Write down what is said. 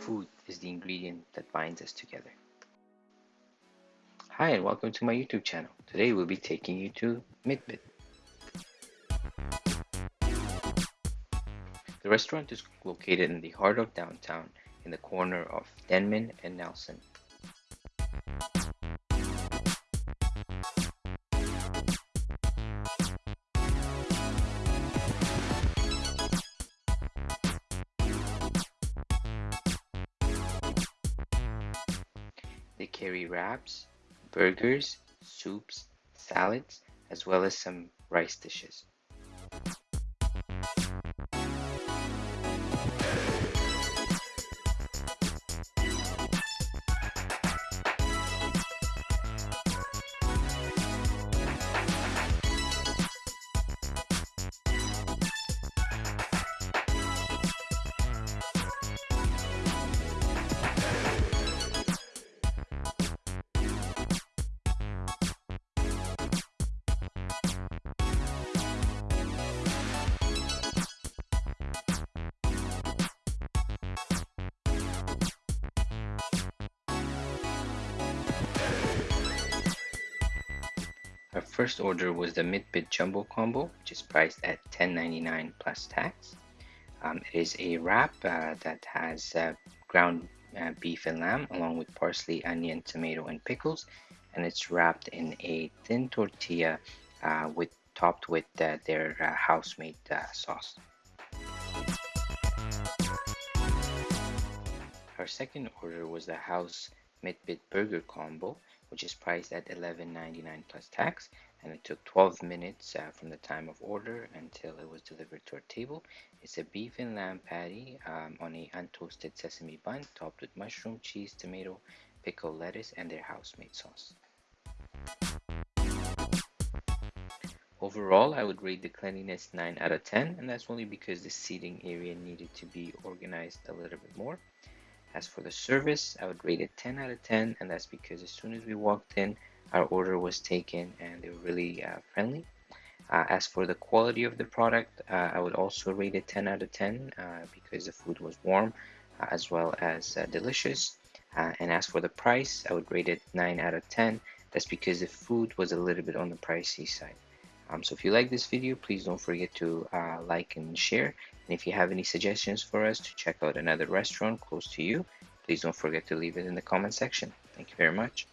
Food is the ingredient that binds us together. Hi and welcome to my YouTube channel. Today we'll be taking you to Mitbit. The restaurant is located in the heart of downtown in the corner of Denman and Nelson. They carry wraps, burgers, soups, salads, as well as some rice dishes. Our first order was the Mitbit Jumbo Combo, which is priced at $10.99 plus tax. Um, it is a wrap uh, that has uh, ground uh, beef and lamb along with parsley, onion, tomato, and pickles, and it's wrapped in a thin tortilla uh, with topped with uh, their uh, house-made sauce. Our second order was the House Mitbit Burger Combo, which is priced at $11.99 plus tax and it took 12 minutes uh, from the time of order until it was delivered to our table. It's a beef and lamb patty um, on a untoasted sesame bun topped with mushroom, cheese, tomato, pickled lettuce, and their house-made sauce. Overall, I would rate the cleanliness 9 out of 10, and that's only because the seating area needed to be organized a little bit more. As for the service, I would rate it 10 out of 10, and that's because as soon as we walked in, our order was taken and they were really uh, friendly. Uh, as for the quality of the product, uh, I would also rate it 10 out of 10 uh, because the food was warm uh, as well as uh, delicious. and as for the price, I would rate it 9 out of 10. That's because the food was a little bit on the pricey side. Um, so if you like this video, please don't forget to like and share. And if you have any suggestions for us to check out another restaurant close to you, please don't forget to leave it in the comment section. Thank you very much.